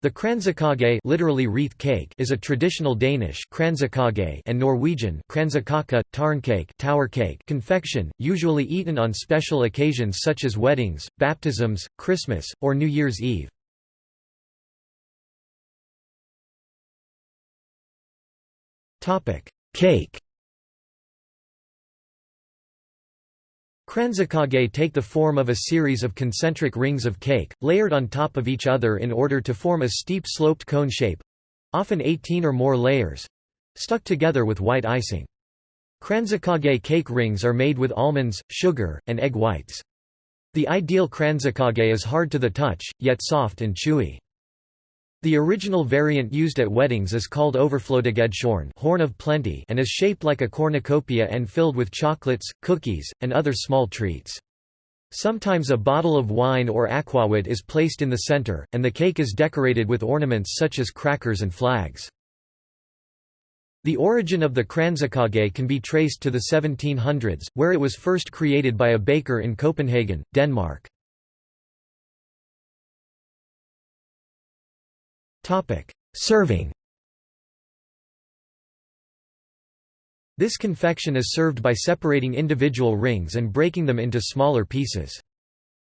The kransekake literally wreath cake is a traditional Danish and Norwegian tårnkage tower cake confection, usually eaten on special occasions such as weddings, baptisms, Christmas, or New Year's Eve. Cake Kransekake take the form of a series of concentric rings of cake, layered on top of each other in order to form a steep sloped cone shape—often 18 or more layers—stuck together with white icing. Kransekake cake rings are made with almonds, sugar, and egg whites. The ideal kransekake is hard to the touch, yet soft and chewy. The original variant used at weddings is called overflødighetshorn horn of plenty and is shaped like a cornucopia and filled with chocolates, cookies, and other small treats. Sometimes a bottle of wine or aquavit is placed in the center, and the cake is decorated with ornaments such as crackers and flags. The origin of the kransekake can be traced to the 1700s, where it was first created by a baker in Copenhagen, Denmark. Serving This confection is served by separating individual rings and breaking them into smaller pieces.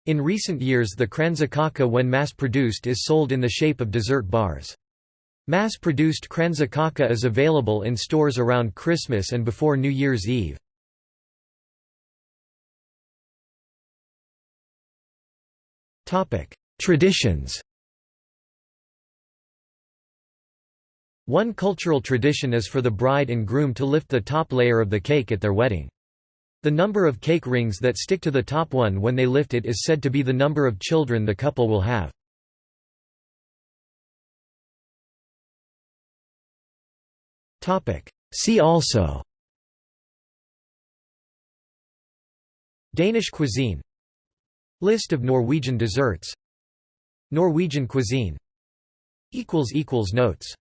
In recent years the kransekake when mass-produced is sold in the shape of dessert bars. Mass-produced kransekake is available in stores around Christmas and before New Year's Eve. Traditions One cultural tradition is for the bride and groom to lift the top layer of the cake at their wedding. The number of cake rings that stick to the top one when they lift it is said to be the number of children the couple will have. See also Danish cuisine List of Norwegian desserts Norwegian cuisine Notes